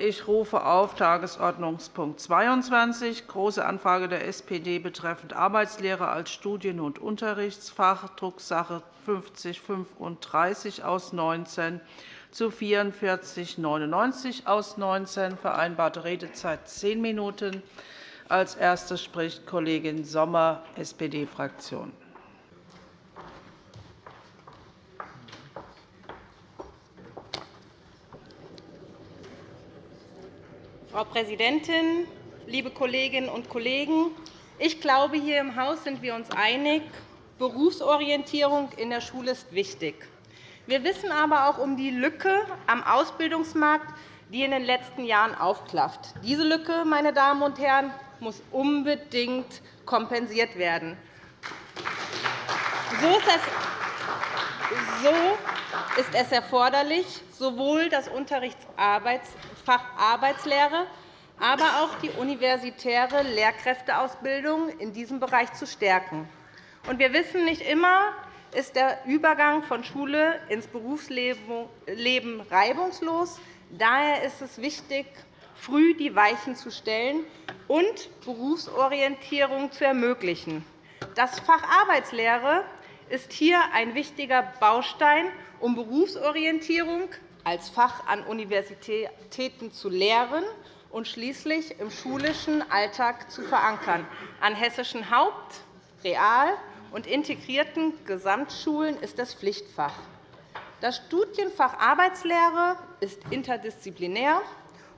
Ich rufe auf Tagesordnungspunkt 22, Große Anfrage der SPD betreffend Arbeitslehre als Studien- und Unterrichtsfach, Drucksache 5035 aus 19 zu 4499 aus 19, vereinbarte Redezeit 10 Minuten. Als Erste spricht Kollegin Sommer, SPD-Fraktion. Frau Präsidentin, liebe Kolleginnen und Kollegen! Ich glaube, hier im Haus sind wir uns einig, Berufsorientierung in der Schule ist wichtig. Wir wissen aber auch um die Lücke am Ausbildungsmarkt, die in den letzten Jahren aufklafft. Diese Lücke, meine Damen und Herren, muss unbedingt kompensiert werden. So ist es erforderlich, sowohl das Unterrichtsfach Arbeitslehre, aber auch die universitäre Lehrkräfteausbildung in diesem Bereich zu stärken. Wir wissen, nicht immer ist der Übergang von Schule ins Berufsleben reibungslos. Daher ist es wichtig, früh die Weichen zu stellen und Berufsorientierung zu ermöglichen. Das Fach Arbeitslehre ist hier ein wichtiger Baustein, um Berufsorientierung als Fach an Universitäten zu lehren und schließlich im schulischen Alltag zu verankern. An hessischen Haupt-, Real- und integrierten Gesamtschulen ist das Pflichtfach. Das Studienfach Arbeitslehre ist interdisziplinär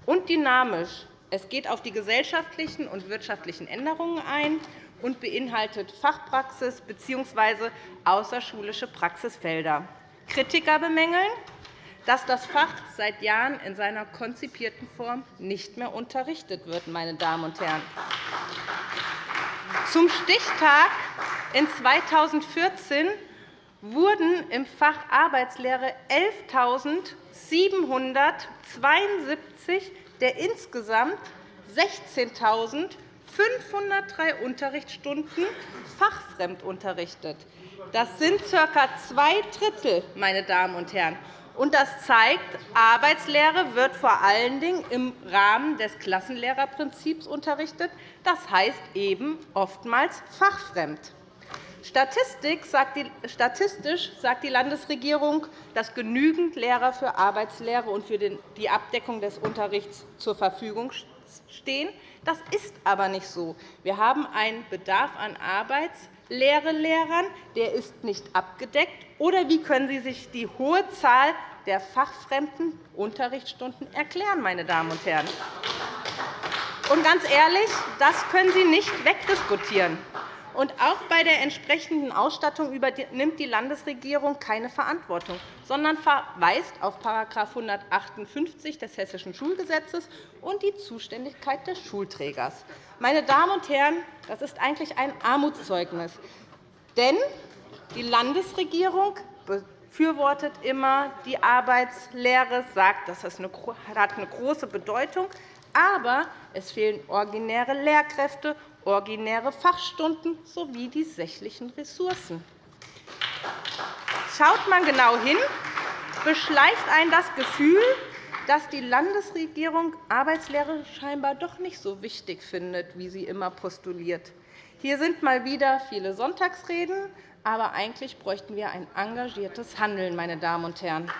und dynamisch. Es geht auf die gesellschaftlichen und wirtschaftlichen Änderungen ein und beinhaltet Fachpraxis bzw. außerschulische Praxisfelder. Kritiker bemängeln, dass das Fach seit Jahren in seiner konzipierten Form nicht mehr unterrichtet wird. Meine Damen und Herren. Zum Stichtag in 2014 wurden im Fach Arbeitslehre 11.772 der insgesamt 16.503 Unterrichtsstunden fachfremd unterrichtet. Das sind ca. zwei Drittel. Meine Damen und Herren. Und das zeigt, Arbeitslehre wird vor allen Dingen im Rahmen des Klassenlehrerprinzips unterrichtet, das heißt eben oftmals fachfremd. Statistisch sagt die Landesregierung, dass genügend Lehrer für Arbeitslehre und für die Abdeckung des Unterrichts zur Verfügung stehen. Das ist aber nicht so. Wir haben einen Bedarf an Arbeitslehrelehrern, der ist nicht abgedeckt. Oder wie können Sie sich die hohe Zahl der fachfremden Unterrichtsstunden erklären, meine Damen und Herren? Und ganz ehrlich, das können Sie nicht wegdiskutieren. Und auch bei der entsprechenden Ausstattung übernimmt die Landesregierung keine Verantwortung, sondern verweist auf § 158 des Hessischen Schulgesetzes und die Zuständigkeit des Schulträgers. Meine Damen und Herren, das ist eigentlich ein Armutszeugnis. Denn die Landesregierung befürwortet immer die Arbeitslehre, sagt, das hat eine große Bedeutung. Aber es fehlen originäre Lehrkräfte, originäre Fachstunden sowie die sächlichen Ressourcen. Schaut man genau hin, beschleicht einen das Gefühl, dass die Landesregierung Arbeitslehre scheinbar doch nicht so wichtig findet, wie sie immer postuliert. Hier sind mal wieder viele Sonntagsreden, aber eigentlich bräuchten wir ein engagiertes Handeln. Meine Damen und Herren.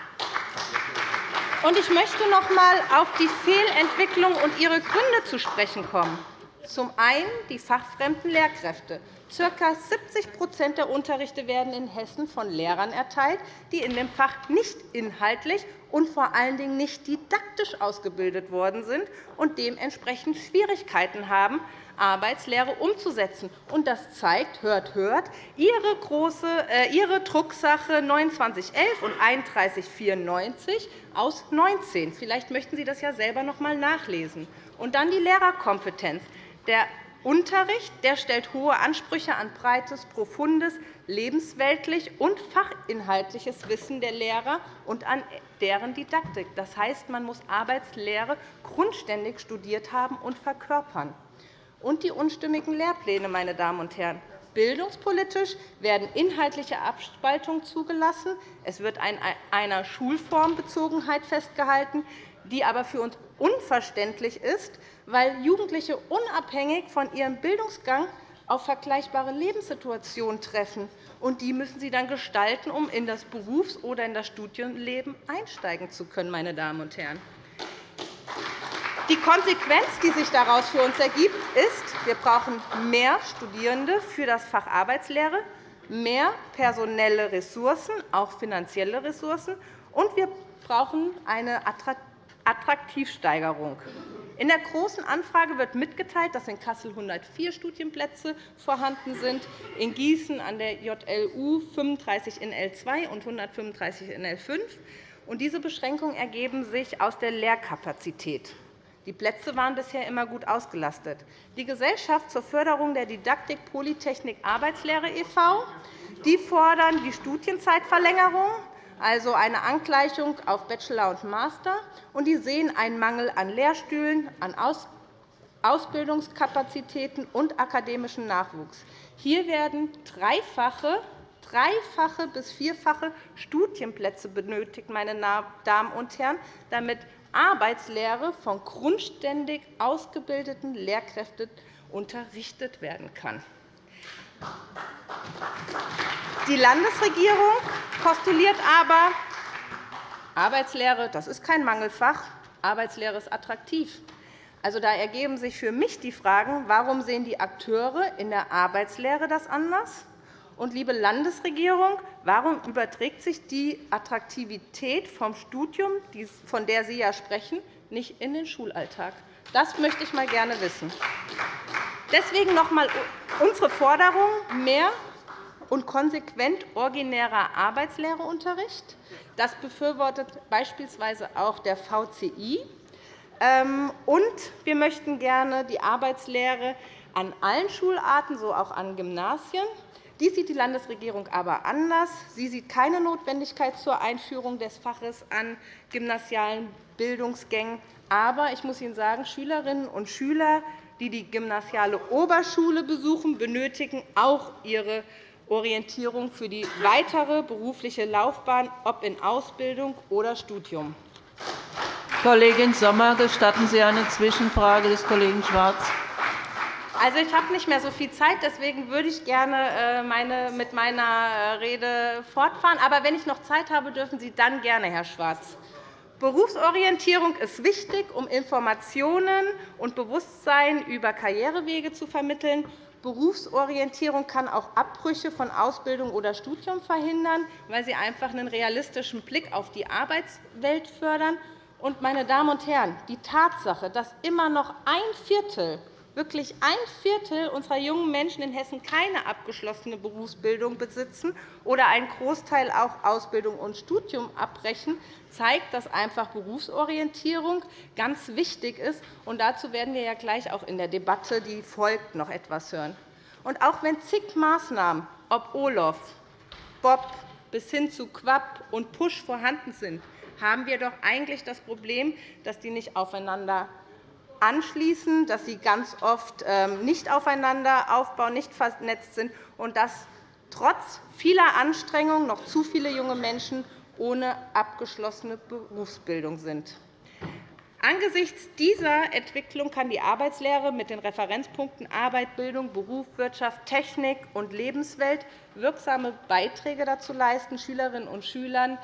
Ich möchte noch einmal auf die Fehlentwicklung und ihre Gründe zu sprechen kommen. Zum einen die fachfremden Lehrkräfte. Ca. 70% der Unterrichte werden in Hessen von Lehrern erteilt, die in dem Fach nicht inhaltlich und vor allen Dingen nicht didaktisch ausgebildet worden sind und dementsprechend Schwierigkeiten haben, Arbeitslehre umzusetzen. Und das zeigt, hört, hört, Ihre, große, äh, Ihre Drucksache 2911 und 3194 aus 19. Vielleicht möchten Sie das ja selber noch einmal nachlesen. Und dann die Lehrerkompetenz. Der Unterricht der stellt hohe Ansprüche an breites, profundes, lebensweltlich und fachinhaltliches Wissen der Lehrer und an deren Didaktik. Das heißt, man muss Arbeitslehre grundständig studiert haben und verkörpern und die unstimmigen Lehrpläne. Meine Damen und Herren. Bildungspolitisch werden inhaltliche Abspaltungen zugelassen. Es wird an einer Schulformbezogenheit festgehalten. die aber für uns unverständlich ist, weil Jugendliche unabhängig von ihrem Bildungsgang auf vergleichbare Lebenssituationen treffen. Und die müssen Sie dann gestalten, um in das Berufs- oder in das Studienleben einsteigen zu können. Meine Damen und Herren. Die Konsequenz, die sich daraus für uns ergibt, ist, wir brauchen mehr Studierende für das Fach Arbeitslehre, mehr personelle Ressourcen, auch finanzielle Ressourcen, und wir brauchen eine Attraktivsteigerung. In der Großen Anfrage wird mitgeteilt, dass in Kassel 104 Studienplätze vorhanden sind, in Gießen an der JLU 35 in L2 und 135 in L5. Diese Beschränkungen ergeben sich aus der Lehrkapazität. Die Plätze waren bisher immer gut ausgelastet. Die Gesellschaft zur Förderung der Didaktik Polytechnik Arbeitslehre e.V. Die fordern die Studienzeitverlängerung also eine Angleichung auf Bachelor und Master, und die sehen einen Mangel an Lehrstühlen, an Ausbildungskapazitäten und akademischem Nachwuchs. Hier werden dreifache, dreifache bis vierfache Studienplätze benötigt, meine Damen und Herren, damit Arbeitslehre von grundständig ausgebildeten Lehrkräften unterrichtet werden kann. Die Landesregierung postuliert aber, Arbeitslehre das ist kein Mangelfach, Arbeitslehre ist attraktiv. Also, da ergeben sich für mich die Fragen, warum sehen die Akteure in der Arbeitslehre das anders? Und, liebe Landesregierung, warum überträgt sich die Attraktivität vom Studium, von der Sie ja sprechen, nicht in den Schulalltag? Das möchte ich mal gerne wissen. Deswegen noch einmal unsere Forderung, mehr und konsequent originärer Arbeitslehreunterricht. Das befürwortet beispielsweise auch der VCI. Ähm, und wir möchten gerne die Arbeitslehre an allen Schularten, so auch an Gymnasien. Dies sieht die Landesregierung aber anders. Sie sieht keine Notwendigkeit zur Einführung des Faches an gymnasialen Bildungsgängen. Aber ich muss Ihnen sagen, Schülerinnen und Schüler, die die gymnasiale Oberschule besuchen, benötigen auch ihre Orientierung für die weitere berufliche Laufbahn, ob in Ausbildung oder Studium. Kollegin Sommer, gestatten Sie eine Zwischenfrage des Kollegen Schwarz? Also, ich habe nicht mehr so viel Zeit. Deswegen würde ich gerne äh, meine, mit meiner äh, Rede fortfahren. Aber wenn ich noch Zeit habe, dürfen Sie dann gerne, Herr Schwarz. Berufsorientierung ist wichtig, um Informationen und Bewusstsein über Karrierewege zu vermitteln. Berufsorientierung kann auch Abbrüche von Ausbildung oder Studium verhindern, weil sie einfach einen realistischen Blick auf die Arbeitswelt fördern. meine Damen und Herren, die Tatsache, dass immer noch ein Viertel wirklich ein Viertel unserer jungen Menschen in Hessen keine abgeschlossene Berufsbildung besitzen oder einen Großteil auch Ausbildung und Studium abbrechen, zeigt, dass einfach Berufsorientierung ganz wichtig ist. Und dazu werden wir ja gleich auch in der Debatte, die folgt, noch etwas hören. Und auch wenn zig Maßnahmen, ob OLOF, BOP bis hin zu Quapp und PUSH vorhanden sind, haben wir doch eigentlich das Problem, dass die nicht aufeinander anschließen, dass sie ganz oft ähm, nicht aufeinander aufbauen, nicht vernetzt sind und dass trotz vieler Anstrengungen noch zu viele junge Menschen ohne abgeschlossene Berufsbildung sind. Angesichts dieser Entwicklung kann die Arbeitslehre mit den Referenzpunkten Arbeit, Bildung, Beruf, Wirtschaft, Technik und Lebenswelt wirksame Beiträge dazu leisten, Schülerinnen und Schülern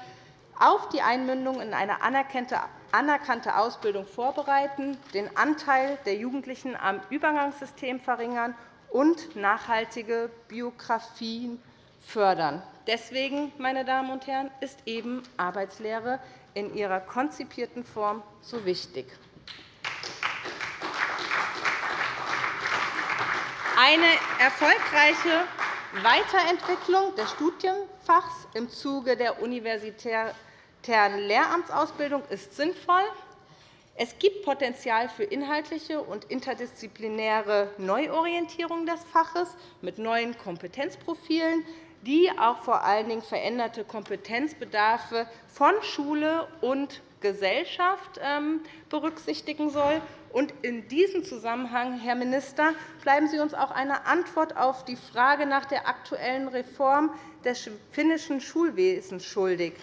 auf die Einmündung in eine anerkannte Ausbildung vorbereiten, den Anteil der Jugendlichen am Übergangssystem verringern und nachhaltige Biografien fördern. Deswegen, meine Damen und Herren, ist eben Arbeitslehre in ihrer konzipierten Form so wichtig. Eine erfolgreiche Weiterentwicklung des Studienfachs im Zuge der universitären Lehramtsausbildung ist sinnvoll. Es gibt Potenzial für inhaltliche und interdisziplinäre Neuorientierung des Faches mit neuen Kompetenzprofilen, die auch vor allen Dingen veränderte Kompetenzbedarfe von Schule und Gesellschaft ähm, berücksichtigen soll. In diesem Zusammenhang, Herr Minister, bleiben Sie uns auch eine Antwort auf die Frage nach der aktuellen Reform des finnischen Schulwesens schuldig.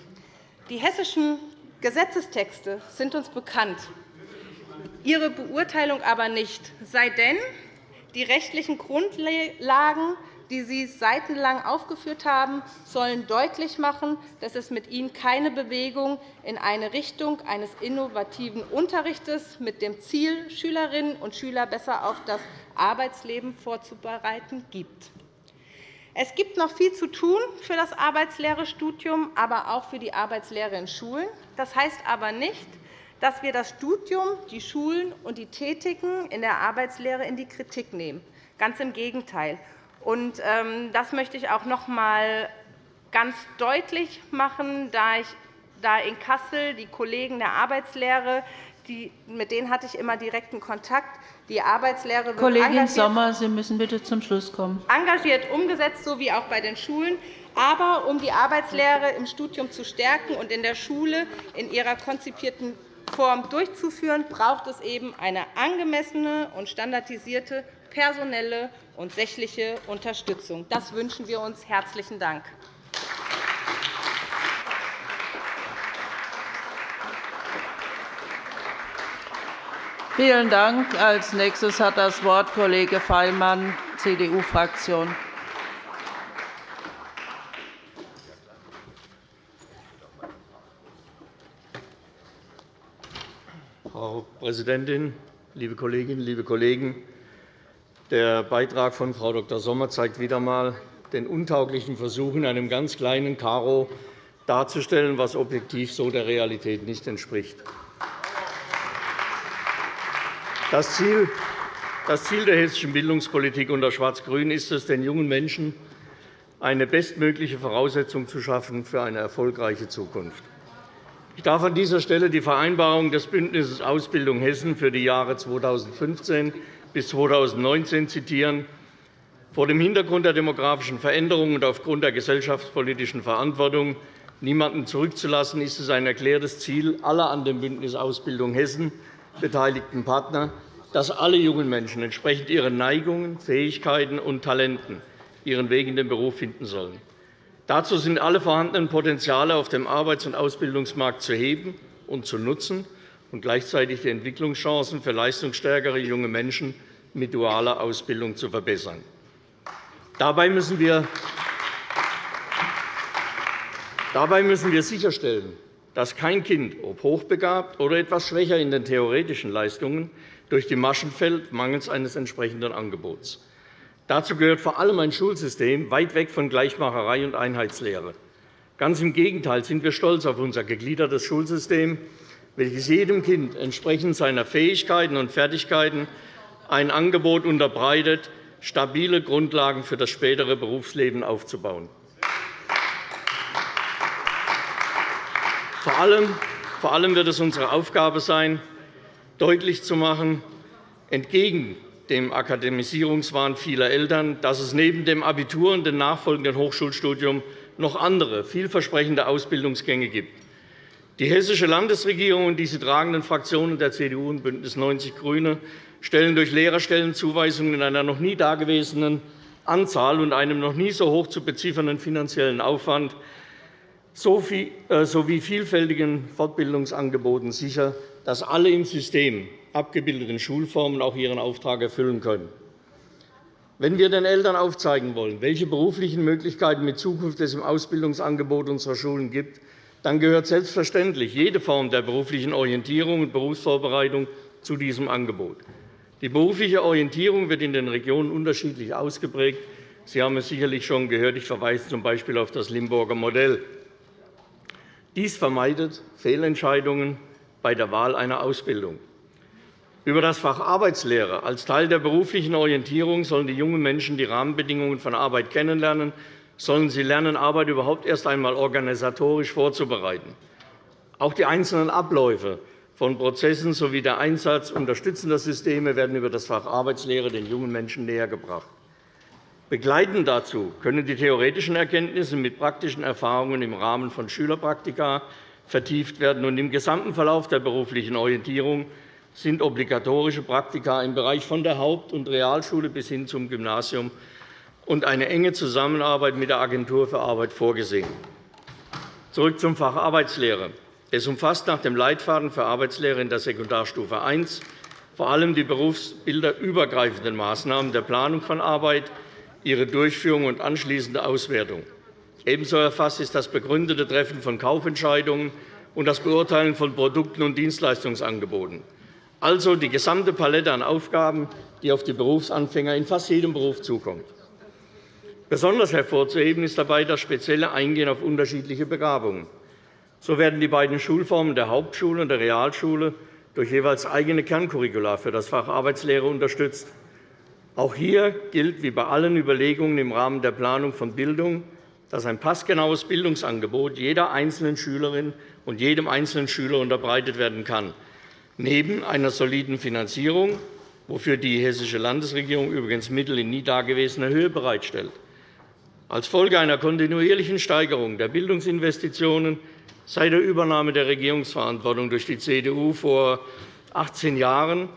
Die hessischen Gesetzestexte sind uns bekannt, Ihre Beurteilung aber nicht, sei denn, die rechtlichen Grundlagen die Sie seitenlang aufgeführt haben, sollen deutlich machen, dass es mit ihnen keine Bewegung in eine Richtung eines innovativen Unterrichts mit dem Ziel, Schülerinnen und Schüler besser auf das Arbeitsleben vorzubereiten, gibt. Es gibt noch viel zu tun für das Arbeitslehrestudium, aber auch für die Arbeitslehre in Schulen. Das heißt aber nicht, dass wir das Studium, die Schulen und die Tätigen in der Arbeitslehre in die Kritik nehmen. Ganz im Gegenteil. Ähm, das möchte ich auch noch einmal ganz deutlich machen, da ich da in Kassel die Kollegen der Arbeitslehre, die, mit denen hatte ich immer direkten Kontakt. Die Arbeitslehre wird Kollegin Sommer, Sie müssen bitte zum Schluss kommen. engagiert umgesetzt, so wie auch bei den Schulen. Aber um die Arbeitslehre im Studium zu stärken und in der Schule in ihrer konzipierten Form durchzuführen, braucht es eben eine angemessene und standardisierte personelle und sächliche Unterstützung. Das wünschen wir uns. Herzlichen Dank. Vielen Dank. Als nächstes hat das Wort Kollege Feilmann, CDU-Fraktion. Frau Präsidentin, liebe Kolleginnen, liebe Kollegen! Der Beitrag von Frau Dr. Sommer zeigt wieder einmal den untauglichen Versuch, in einem ganz kleinen Karo darzustellen, was objektiv so der Realität nicht entspricht. Das Ziel der hessischen Bildungspolitik unter Schwarz-Grün ist es, den jungen Menschen eine bestmögliche Voraussetzung zu schaffen für eine erfolgreiche Zukunft. Ich darf an dieser Stelle die Vereinbarung des Bündnisses Ausbildung Hessen für die Jahre 2015 bis 2019 zitieren. Vor dem Hintergrund der demografischen Veränderungen und aufgrund der gesellschaftspolitischen Verantwortung, niemanden zurückzulassen, ist es ein erklärtes Ziel aller an dem Bündnis Ausbildung Hessen beteiligten Partner, dass alle jungen Menschen entsprechend ihren Neigungen, Fähigkeiten und Talenten ihren Weg in den Beruf finden sollen. Dazu sind alle vorhandenen Potenziale auf dem Arbeits- und Ausbildungsmarkt zu heben und zu nutzen und gleichzeitig die Entwicklungschancen für leistungsstärkere junge Menschen mit dualer Ausbildung zu verbessern. Dabei müssen wir sicherstellen, dass kein Kind, ob hochbegabt oder etwas schwächer in den theoretischen Leistungen, durch die Maschen fällt, mangels eines entsprechenden Angebots. Dazu gehört vor allem ein Schulsystem weit weg von Gleichmacherei und Einheitslehre. Ganz im Gegenteil sind wir stolz auf unser gegliedertes Schulsystem, welches jedem Kind entsprechend seiner Fähigkeiten und Fertigkeiten ein Angebot unterbreitet, stabile Grundlagen für das spätere Berufsleben aufzubauen. Vor allem wird es unsere Aufgabe sein, deutlich zu machen, entgegen dem Akademisierungswahn vieler Eltern, dass es neben dem Abitur und dem nachfolgenden Hochschulstudium noch andere vielversprechende Ausbildungsgänge gibt. Die Hessische Landesregierung und die sie tragenden Fraktionen der CDU und BÜNDNIS 90 die GRÜNE stellen durch Lehrerstellenzuweisungen in einer noch nie dagewesenen Anzahl und einem noch nie so hoch zu beziffernden finanziellen Aufwand sowie vielfältigen Fortbildungsangeboten sicher, dass alle im System abgebildeten Schulformen auch ihren Auftrag erfüllen können. Wenn wir den Eltern aufzeigen wollen, welche beruflichen Möglichkeiten mit Zukunft es im Ausbildungsangebot unserer Schulen gibt, dann gehört selbstverständlich jede Form der beruflichen Orientierung und Berufsvorbereitung zu diesem Angebot. Die berufliche Orientierung wird in den Regionen unterschiedlich ausgeprägt. Sie haben es sicherlich schon gehört. Ich verweise z.B. auf das Limburger Modell. Dies vermeidet Fehlentscheidungen bei der Wahl einer Ausbildung. Über das Fach Arbeitslehre als Teil der beruflichen Orientierung sollen die jungen Menschen die Rahmenbedingungen von Arbeit kennenlernen sollen sie lernen, Arbeit überhaupt erst einmal organisatorisch vorzubereiten. Auch die einzelnen Abläufe von Prozessen sowie der Einsatz unterstützender Systeme werden über das Fach Arbeitslehre den jungen Menschen nähergebracht. Begleitend dazu können die theoretischen Erkenntnisse mit praktischen Erfahrungen im Rahmen von Schülerpraktika vertieft werden. Im gesamten Verlauf der beruflichen Orientierung sind obligatorische Praktika im Bereich von der Haupt- und Realschule bis hin zum Gymnasium und eine enge Zusammenarbeit mit der Agentur für Arbeit vorgesehen. Zurück zum Fach Arbeitslehre. Es umfasst nach dem Leitfaden für Arbeitslehre in der Sekundarstufe I vor allem die berufsbilderübergreifenden Maßnahmen der Planung von Arbeit, ihre Durchführung und anschließende Auswertung. Ebenso erfasst ist das begründete Treffen von Kaufentscheidungen und das Beurteilen von Produkten und Dienstleistungsangeboten. Also die gesamte Palette an Aufgaben, die auf die Berufsanfänger in fast jedem Beruf zukommt. Besonders hervorzuheben ist dabei das spezielle Eingehen auf unterschiedliche Begabungen. So werden die beiden Schulformen der Hauptschule und der Realschule durch jeweils eigene Kerncurricula für das Fach Arbeitslehre unterstützt. Auch hier gilt wie bei allen Überlegungen im Rahmen der Planung von Bildung, dass ein passgenaues Bildungsangebot jeder einzelnen Schülerin und jedem einzelnen Schüler unterbreitet werden kann, neben einer soliden Finanzierung, wofür die Hessische Landesregierung übrigens Mittel in nie dagewesener Höhe bereitstellt. Als Folge einer kontinuierlichen Steigerung der Bildungsinvestitionen Seit der Übernahme der Regierungsverantwortung durch die CDU vor 18 Jahren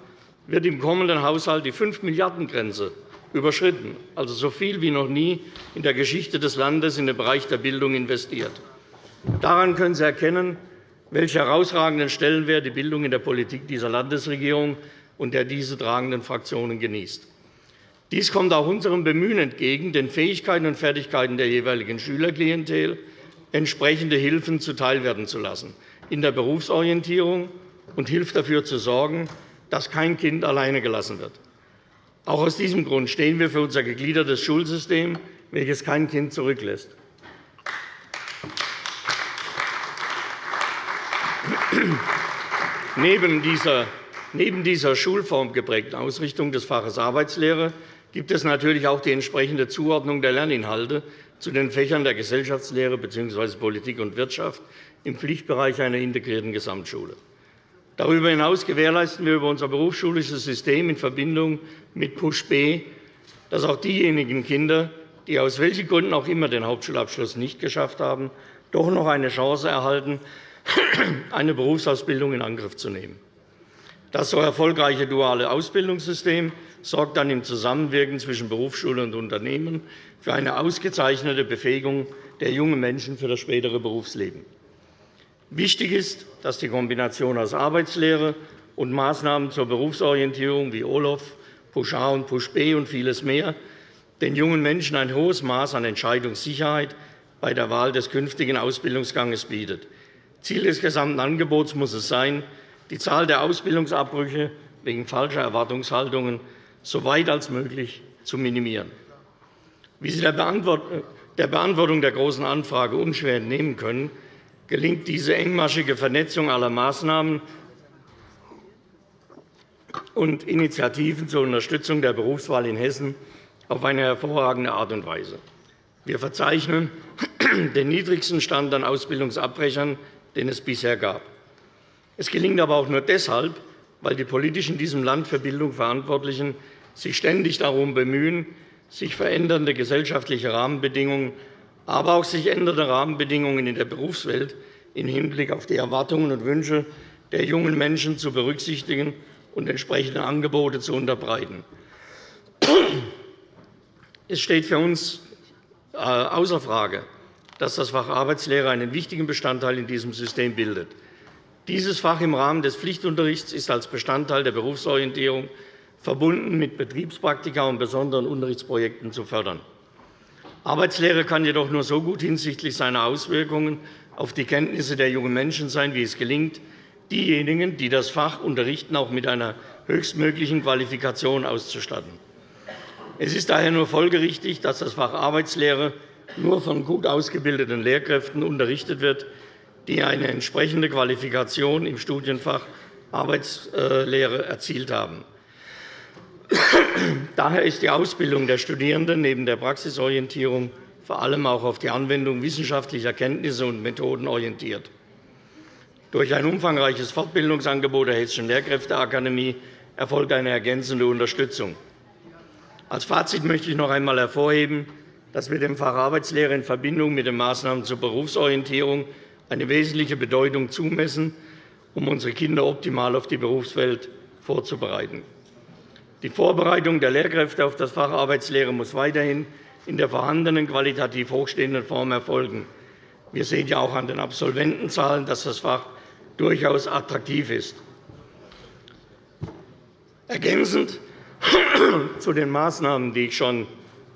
wird im kommenden Haushalt die 5-Milliarden-Grenze überschritten, also so viel wie noch nie in der Geschichte des Landes in den Bereich der Bildung investiert. Daran können Sie erkennen, welchen herausragenden Stellenwert die Bildung in der Politik dieser Landesregierung und der diese tragenden Fraktionen genießt. Dies kommt auch unserem Bemühen entgegen, den Fähigkeiten und Fertigkeiten der jeweiligen Schülerklientel entsprechende Hilfen zuteilwerden zu lassen in der Berufsorientierung und hilft dafür zu sorgen, dass kein Kind alleine gelassen wird. Auch aus diesem Grund stehen wir für unser gegliedertes Schulsystem, welches kein Kind zurücklässt. Neben dieser, schulformgeprägten Ausrichtung des Faches Arbeitslehre gibt es natürlich auch die entsprechende Zuordnung der Lerninhalte zu den Fächern der Gesellschaftslehre bzw. Politik und Wirtschaft im Pflichtbereich einer integrierten Gesamtschule. Darüber hinaus gewährleisten wir über unser berufsschulisches System in Verbindung mit PUSH B, dass auch diejenigen Kinder, die aus welchen Gründen auch immer den Hauptschulabschluss nicht geschafft haben, doch noch eine Chance erhalten, eine Berufsausbildung in Angriff zu nehmen. Das so erfolgreiche duale Ausbildungssystem sorgt dann im Zusammenwirken zwischen Berufsschule und Unternehmen für eine ausgezeichnete Befähigung der jungen Menschen für das spätere Berufsleben. Wichtig ist, dass die Kombination aus Arbeitslehre und Maßnahmen zur Berufsorientierung wie OLOF, Push A und Push B und vieles mehr den jungen Menschen ein hohes Maß an Entscheidungssicherheit bei der Wahl des künftigen Ausbildungsganges bietet. Ziel des gesamten Angebots muss es sein, die Zahl der Ausbildungsabbrüche wegen falscher Erwartungshaltungen so weit als möglich zu minimieren. Wie Sie der Beantwortung der Großen Anfrage unschwer entnehmen können, gelingt diese engmaschige Vernetzung aller Maßnahmen und Initiativen zur Unterstützung der Berufswahl in Hessen auf eine hervorragende Art und Weise. Wir verzeichnen den niedrigsten Stand an Ausbildungsabbrechern, den es bisher gab. Es gelingt aber auch nur deshalb, weil die politisch in diesem Land für Bildung Verantwortlichen sich ständig darum bemühen, sich verändernde gesellschaftliche Rahmenbedingungen, aber auch sich ändernde Rahmenbedingungen in der Berufswelt im Hinblick auf die Erwartungen und Wünsche der jungen Menschen zu berücksichtigen und entsprechende Angebote zu unterbreiten. Es steht für uns äh, außer Frage, dass das Fach Arbeitslehre einen wichtigen Bestandteil in diesem System bildet. Dieses Fach im Rahmen des Pflichtunterrichts ist als Bestandteil der Berufsorientierung verbunden mit Betriebspraktika und besonderen Unterrichtsprojekten zu fördern. Arbeitslehre kann jedoch nur so gut hinsichtlich seiner Auswirkungen auf die Kenntnisse der jungen Menschen sein, wie es gelingt, diejenigen, die das Fach unterrichten, auch mit einer höchstmöglichen Qualifikation auszustatten. Es ist daher nur folgerichtig, dass das Fach Arbeitslehre nur von gut ausgebildeten Lehrkräften unterrichtet wird, die eine entsprechende Qualifikation im Studienfach Arbeitslehre erzielt haben. Daher ist die Ausbildung der Studierenden neben der Praxisorientierung vor allem auch auf die Anwendung wissenschaftlicher Kenntnisse und Methoden orientiert. Durch ein umfangreiches Fortbildungsangebot der Hessischen Lehrkräfteakademie erfolgt eine ergänzende Unterstützung. Als Fazit möchte ich noch einmal hervorheben, dass wir dem Fach Arbeitslehre in Verbindung mit den Maßnahmen zur Berufsorientierung eine wesentliche Bedeutung zumessen, um unsere Kinder optimal auf die Berufswelt vorzubereiten. Die Vorbereitung der Lehrkräfte auf das Fach Arbeitslehre muss weiterhin in der vorhandenen qualitativ hochstehenden Form erfolgen. Wir sehen ja auch an den Absolventenzahlen, dass das Fach durchaus attraktiv ist. Ergänzend zu den Maßnahmen, die ich schon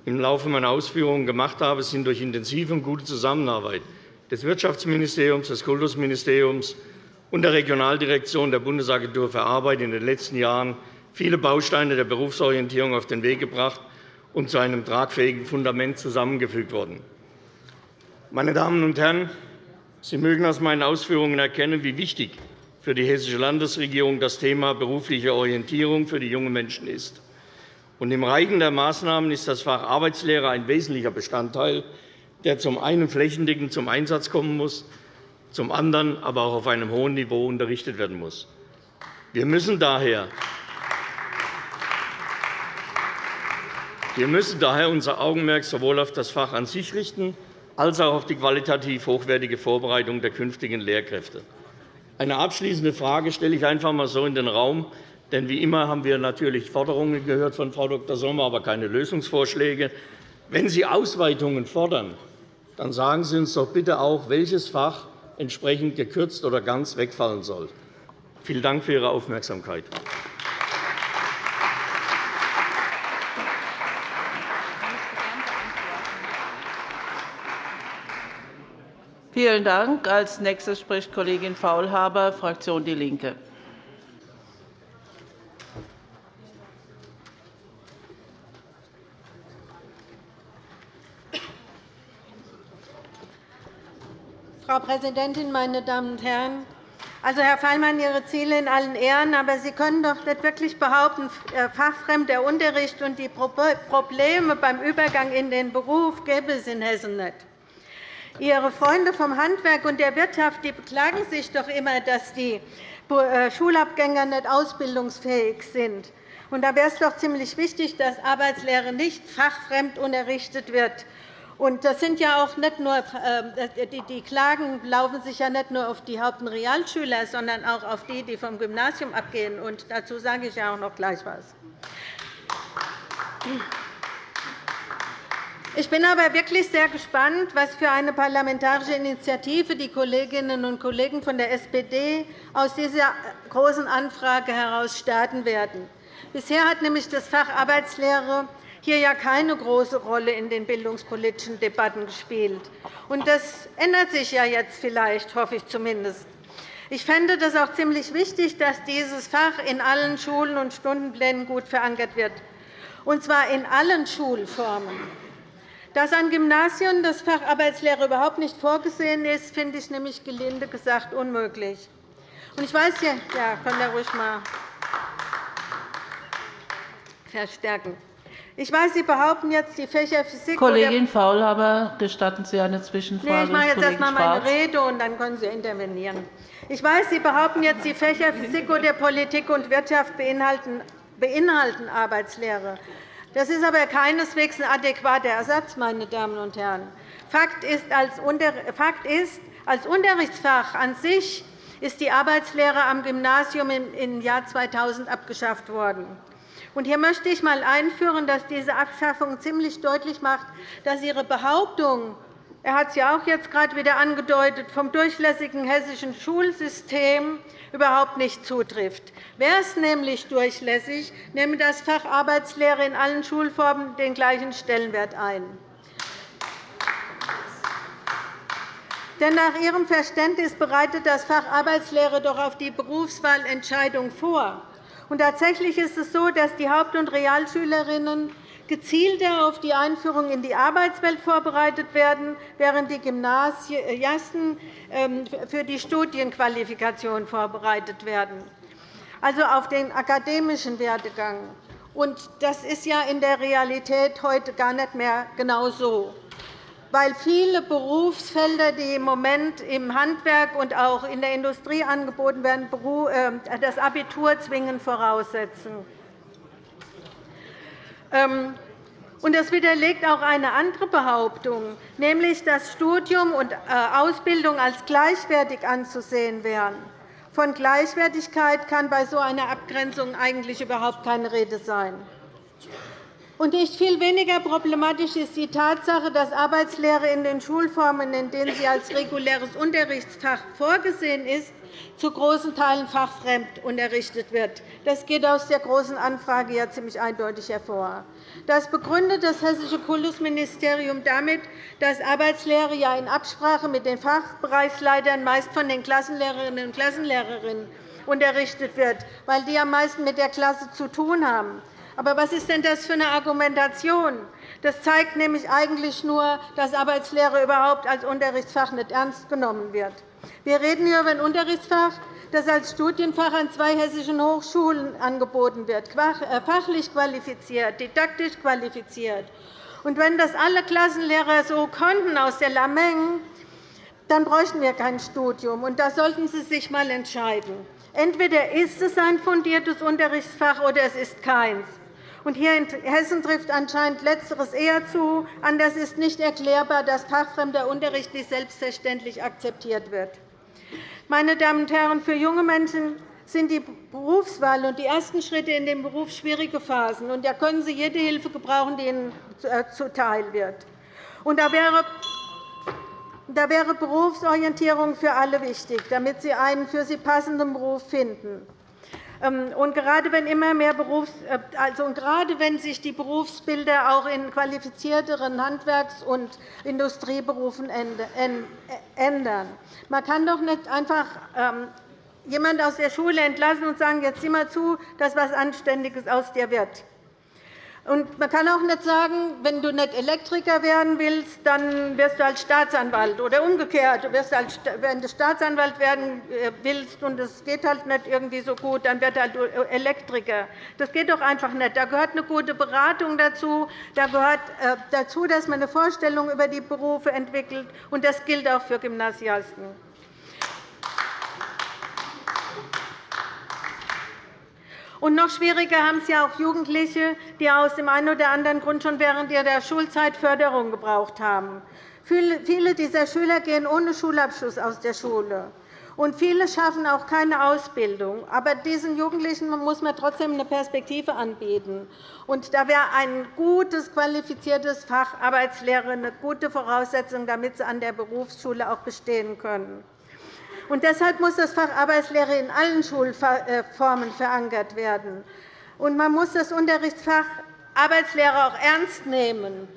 im Laufe meiner Ausführungen gemacht habe, sind durch intensive und gute Zusammenarbeit des Wirtschaftsministeriums, des Kultusministeriums und der Regionaldirektion der Bundesagentur für Arbeit in den letzten Jahren viele Bausteine der Berufsorientierung auf den Weg gebracht und zu einem tragfähigen Fundament zusammengefügt worden. Meine Damen und Herren, Sie mögen aus meinen Ausführungen erkennen, wie wichtig für die Hessische Landesregierung das Thema berufliche Orientierung für die jungen Menschen ist. Im Reigen der Maßnahmen ist das Fach Arbeitslehre ein wesentlicher Bestandteil, der zum einen flächendeckend zum Einsatz kommen muss, zum anderen aber auch auf einem hohen Niveau unterrichtet werden muss. Wir müssen daher wir müssen daher unser Augenmerk sowohl auf das Fach an sich richten, als auch auf die qualitativ hochwertige Vorbereitung der künftigen Lehrkräfte. Eine abschließende Frage stelle ich einfach einmal so in den Raum. Denn wie immer haben wir natürlich Forderungen gehört von Frau Dr. Sommer, aber keine Lösungsvorschläge. Wenn Sie Ausweitungen fordern, dann sagen Sie uns doch bitte auch, welches Fach entsprechend gekürzt oder ganz wegfallen soll. Vielen Dank für Ihre Aufmerksamkeit. Vielen Dank. Als nächste spricht Kollegin Faulhaber, Fraktion DIE LINKE. Frau Präsidentin, meine Damen und Herren! Also, Herr Fallmann, Ihre Ziele in allen Ehren, aber Sie können doch nicht wirklich behaupten, äh, fachfremder Unterricht und die Probleme beim Übergang in den Beruf gäbe es in Hessen nicht. Ihre Freunde vom Handwerk und der Wirtschaft die beklagen sich doch immer, dass die äh, Schulabgänger nicht ausbildungsfähig sind. da wäre es doch ziemlich wichtig, dass Arbeitslehre nicht fachfremd unterrichtet wird. das sind ja auch nicht nur, äh, die Klagen laufen sich ja nicht nur auf die Haupt- und Realschüler, sondern auch auf die, die vom Gymnasium abgehen. dazu sage ich ja auch noch gleich etwas. Ich bin aber wirklich sehr gespannt, was für eine parlamentarische Initiative die Kolleginnen und Kollegen von der SPD aus dieser Großen Anfrage heraus starten werden. Bisher hat nämlich das Fach Arbeitslehre hier ja keine große Rolle in den bildungspolitischen Debatten gespielt. Das ändert sich ja jetzt vielleicht, hoffe ich zumindest. Ich fände es auch ziemlich wichtig, dass dieses Fach in allen Schulen und Stundenplänen gut verankert wird, und zwar in allen Schulformen. Dass an Gymnasien das Fach Arbeitslehre überhaupt nicht vorgesehen ist, finde ich nämlich gelinde gesagt unmöglich. Ich weiß, ja, ja, kann er ruhig mal verstärken. Ich weiß, Sie behaupten jetzt, die Fächer Physik Kollegin Faulhaber, gestatten Sie eine Zwischenfrage? Nee, ich mache jetzt erst einmal meine Rede, und dann können Sie intervenieren. Ich weiß, Sie behaupten jetzt, die Fächer Physik oder Politik und Wirtschaft beinhalten Arbeitslehre. Das ist aber keineswegs ein adäquater Ersatz, meine Damen und Herren. Fakt ist, als Unterrichtsfach an sich ist die Arbeitslehre am Gymnasium im Jahr 2000 abgeschafft worden. Hier möchte ich einmal einführen, dass diese Abschaffung ziemlich deutlich macht, dass Ihre Behauptung, er hat es ja auch jetzt gerade wieder angedeutet, vom durchlässigen hessischen Schulsystem überhaupt nicht zutrifft. Wäre es nämlich durchlässig, nehme das Fach Arbeitslehre in allen Schulformen den gleichen Stellenwert ein. Denn nach Ihrem Verständnis bereitet das Fach Arbeitslehre doch auf die Berufswahlentscheidung vor. Und tatsächlich ist es so, dass die Haupt- und Realschülerinnen gezielter auf die Einführung in die Arbeitswelt vorbereitet werden, während die Gymnasiasten ähm, für die Studienqualifikation vorbereitet werden, also auf den akademischen Werdegang. Das ist ja in der Realität heute gar nicht mehr genau so weil viele Berufsfelder, die im Moment im Handwerk und auch in der Industrie angeboten werden, ähm, das Abitur zwingend voraussetzen. Ähm, das widerlegt auch eine andere Behauptung, nämlich dass Studium und äh, Ausbildung als gleichwertig anzusehen wären. Von Gleichwertigkeit kann bei so einer Abgrenzung eigentlich überhaupt keine Rede sein. Und nicht viel weniger problematisch ist die Tatsache, dass Arbeitslehre in den Schulformen, in denen sie als reguläres Unterrichtsfach vorgesehen ist, zu großen Teilen fachfremd unterrichtet wird. Das geht aus der Großen Anfrage ja ziemlich eindeutig hervor. Das begründet das Hessische Kultusministerium damit, dass Arbeitslehre ja in Absprache mit den Fachbereichsleitern meist von den Klassenlehrerinnen und Klassenlehrerinnen unterrichtet wird, weil die am meisten mit der Klasse zu tun haben. Aber was ist denn das für eine Argumentation? Das zeigt nämlich eigentlich nur, dass Arbeitslehre überhaupt als Unterrichtsfach nicht ernst genommen wird. Wir reden hier über ein Unterrichtsfach, das als Studienfach an zwei hessischen Hochschulen angeboten wird, äh, fachlich qualifiziert, didaktisch qualifiziert. Und wenn das alle Klassenlehrer so konnten aus der Lameng, dann bräuchten wir kein Studium. Und da sollten Sie sich einmal entscheiden. Entweder ist es ein fundiertes Unterrichtsfach oder es ist keins. Und hier in Hessen trifft anscheinend Letzteres eher zu. Anders ist nicht erklärbar, dass fachfremder Unterricht nicht selbstverständlich akzeptiert wird. Meine Damen und Herren, für junge Menschen sind die Berufswahl und die ersten Schritte in den Beruf schwierige Phasen. Und da können Sie jede Hilfe gebrauchen, die Ihnen äh, zuteil wird. Und da wäre da wäre Berufsorientierung für alle wichtig, damit sie einen für sie passenden Beruf finden. Ähm, und gerade wenn immer mehr Berufs äh, also gerade wenn sich die Berufsbilder auch in qualifizierteren Handwerks- und Industrieberufen ändern. Man kann doch nicht einfach ähm, jemanden aus der Schule entlassen und sagen, jetzt sieh mal zu, dass etwas Anständiges aus dir wird. Und man kann auch nicht sagen, wenn du nicht Elektriker werden willst, dann wirst du als Staatsanwalt oder umgekehrt. Wenn du Staatsanwalt werden äh, willst und es geht halt nicht irgendwie so gut, dann wird halt Elektriker. Das geht doch einfach nicht. Da gehört eine gute Beratung dazu. Da gehört äh, dazu, dass man eine Vorstellung über die Berufe entwickelt. Und das gilt auch für Gymnasiasten. Und noch schwieriger haben es ja auch Jugendliche, die aus dem einen oder anderen Grund schon während ihrer Schulzeit Förderung gebraucht haben. Viele dieser Schüler gehen ohne Schulabschluss aus der Schule. Und viele schaffen auch keine Ausbildung. Aber diesen Jugendlichen muss man trotzdem eine Perspektive anbieten. Und da wäre ein gutes, qualifiziertes Fach Arbeitslehre eine gute Voraussetzung, damit sie an der Berufsschule auch bestehen können. Und deshalb muss das Fach Arbeitslehre in allen Schulformen verankert werden. Und man muss das Unterrichtsfach Arbeitslehre auch ernst nehmen.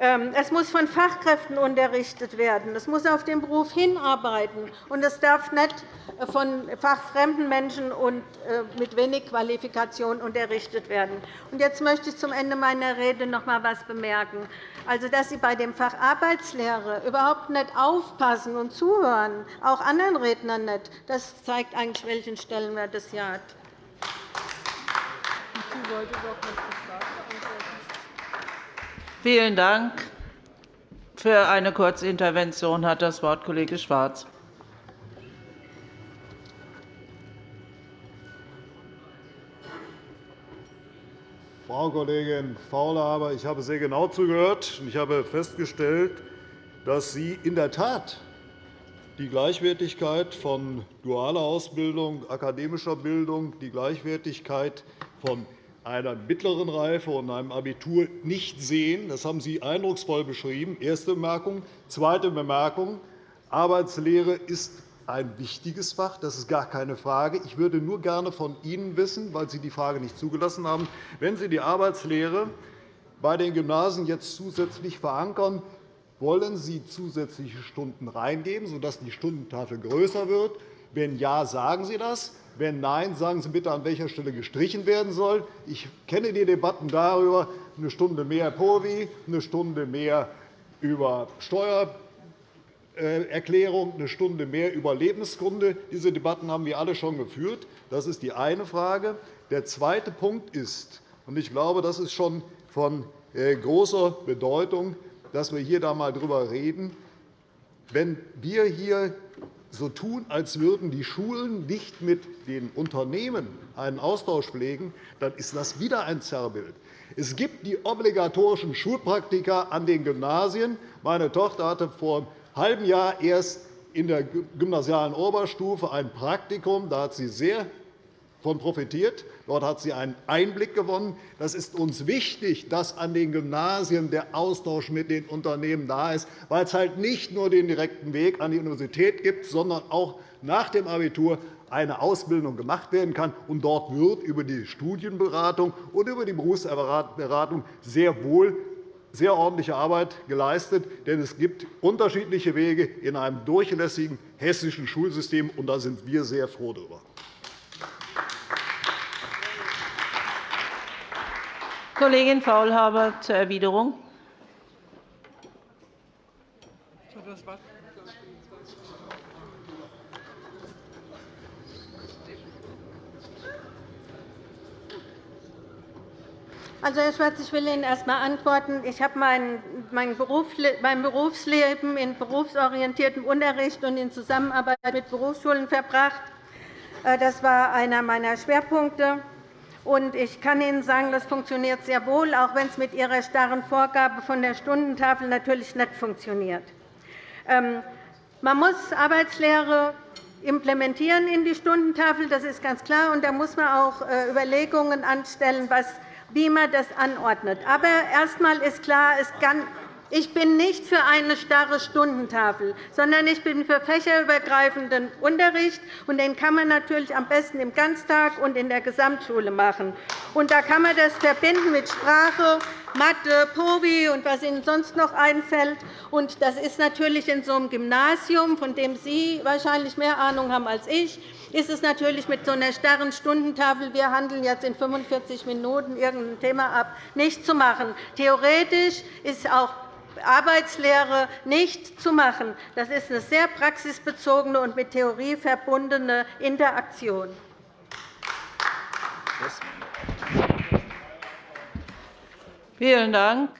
Ähm, es muss von Fachkräften unterrichtet werden. Es muss auf den Beruf hinarbeiten. Und es darf nicht von fachfremden Menschen und äh, mit wenig Qualifikation unterrichtet werden. Jetzt möchte ich zum Ende meiner Rede noch einmal etwas bemerken. Also, dass Sie bei dem Fach Arbeitslehre überhaupt nicht aufpassen und zuhören, auch anderen Rednern nicht, das zeigt eigentlich, welchen Stellenwert es hier hat. Vielen Dank. Für eine Kurzintervention hat das Wort Kollege Schwarz. Frau Kollegin Faulhaber, ich habe sehr genau zugehört, und ich habe festgestellt, dass Sie in der Tat die Gleichwertigkeit von dualer Ausbildung, akademischer Bildung, die Gleichwertigkeit von einer mittleren Reife und einem Abitur nicht sehen. Das haben Sie eindrucksvoll beschrieben. Erste Bemerkung. Zweite Bemerkung. Arbeitslehre ist ein wichtiges Fach, das ist gar keine Frage. Ich würde nur gerne von Ihnen wissen, weil Sie die Frage nicht zugelassen haben, wenn Sie die Arbeitslehre bei den Gymnasien jetzt zusätzlich verankern, wollen Sie zusätzliche Stunden reingeben, sodass die Stundentafel größer wird? Wenn ja, sagen Sie das. Wenn nein, sagen Sie bitte, an welcher Stelle gestrichen werden soll. Ich kenne die Debatten darüber, eine Stunde mehr POVI, eine Stunde mehr über Steuererklärung, eine Stunde mehr über Lebensgründe. Diese Debatten haben wir alle schon geführt. Das ist die eine Frage. Der zweite Punkt ist, und ich glaube, das ist schon von äh, großer Bedeutung, dass wir hier einmal darüber reden, wenn wir hier so tun, als würden die Schulen nicht mit den Unternehmen einen Austausch pflegen, dann ist das wieder ein Zerrbild. Es gibt die obligatorischen Schulpraktika an den Gymnasien. Meine Tochter hatte vor einem halben Jahr erst in der gymnasialen Oberstufe ein Praktikum. Da hat sie sehr von profitiert. Dort hat sie einen Einblick gewonnen. Das ist uns wichtig, dass an den Gymnasien der Austausch mit den Unternehmen da ist, weil es halt nicht nur den direkten Weg an die Universität gibt, sondern auch nach dem Abitur eine Ausbildung gemacht werden kann. Und dort wird über die Studienberatung und über die Berufsberatung sehr wohl sehr ordentliche Arbeit geleistet. Denn es gibt unterschiedliche Wege in einem durchlässigen hessischen Schulsystem, und da sind wir sehr froh darüber. Kollegin Faulhaber zur Erwiderung. Also, Herr Schwarz, ich will Ihnen erst einmal antworten. Ich habe mein Berufsleben in berufsorientiertem Unterricht und in Zusammenarbeit mit Berufsschulen verbracht. Äh, das war einer meiner Schwerpunkte. Ich kann Ihnen sagen, das funktioniert sehr wohl, auch wenn es mit Ihrer starren Vorgabe von der Stundentafel natürlich nicht funktioniert. Ähm, man muss Arbeitslehre implementieren in die Stundentafel, das ist ganz klar. Und da muss man auch äh, Überlegungen anstellen, wie man das anordnet. Aber erst einmal ist klar, es kann ich bin nicht für eine starre Stundentafel, sondern ich bin für fächerübergreifenden Unterricht. und Den kann man natürlich am besten im Ganztag und in der Gesamtschule machen. Und da kann man das verbinden mit Sprache, Mathe, POVI und was Ihnen sonst noch einfällt. Und das ist natürlich in so einem Gymnasium, von dem Sie wahrscheinlich mehr Ahnung haben als ich, ist es natürlich mit so einer starren Stundentafel, wir handeln jetzt in 45 Minuten irgendein Thema ab, nicht zu machen. Theoretisch ist auch Arbeitslehre nicht zu machen. Das ist eine sehr praxisbezogene und mit Theorie verbundene Interaktion. Vielen Dank.